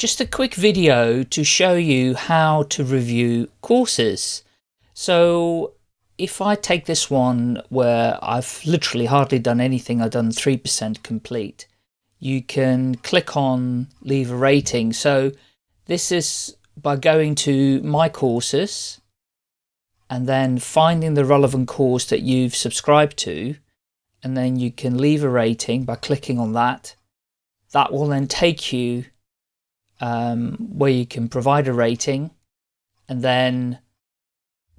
just a quick video to show you how to review courses. So if I take this one where I've literally hardly done anything, I've done 3% complete, you can click on leave a rating. So this is by going to my courses and then finding the relevant course that you've subscribed to and then you can leave a rating by clicking on that. That will then take you um, where you can provide a rating and then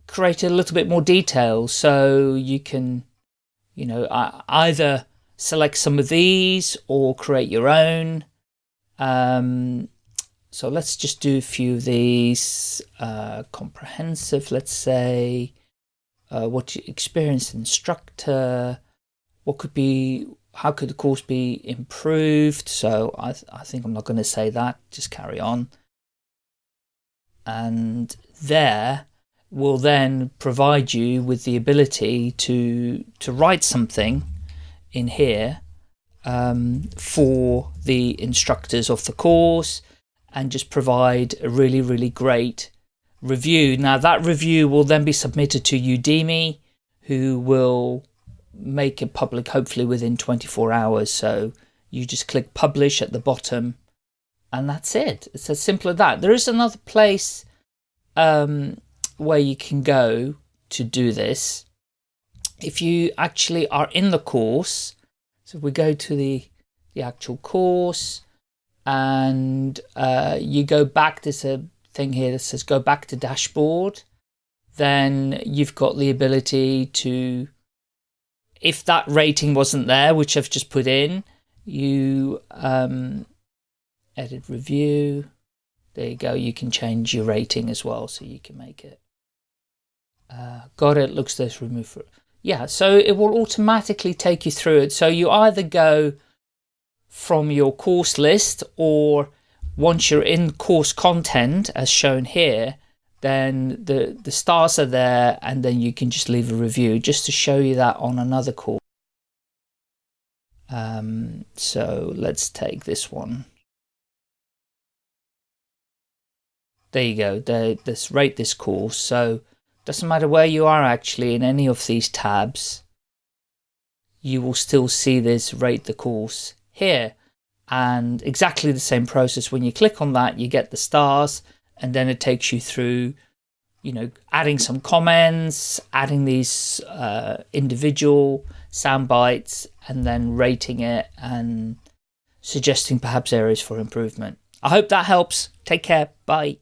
create a little bit more detail. So you can, you know, either select some of these or create your own. Um, so let's just do a few of these. Uh, comprehensive, let's say. Uh, what you experienced instructor. What could be how could the course be improved? So I, th I think I'm not going to say that, just carry on. And there will then provide you with the ability to, to write something in here um, for the instructors of the course and just provide a really, really great review. Now that review will then be submitted to Udemy, who will make it public hopefully within 24 hours. So you just click publish at the bottom and that's it. It's as simple as that. There is another place um, where you can go to do this. If you actually are in the course, so we go to the, the actual course and uh, you go back, there's a thing here that says go back to dashboard, then you've got the ability to if that rating wasn't there, which I've just put in, you um, edit review. There you go. You can change your rating as well, so you can make it. Uh, got it. Looks this remove. Yeah, so it will automatically take you through it. So you either go from your course list or once you're in course content as shown here, then the, the stars are there and then you can just leave a review just to show you that on another course. Um, so let's take this one. There you go, they, let's rate this course. So doesn't matter where you are actually in any of these tabs, you will still see this rate the course here. And exactly the same process, when you click on that, you get the stars, and then it takes you through you know adding some comments adding these uh, individual sound bites and then rating it and suggesting perhaps areas for improvement. I hope that helps. Take care. Bye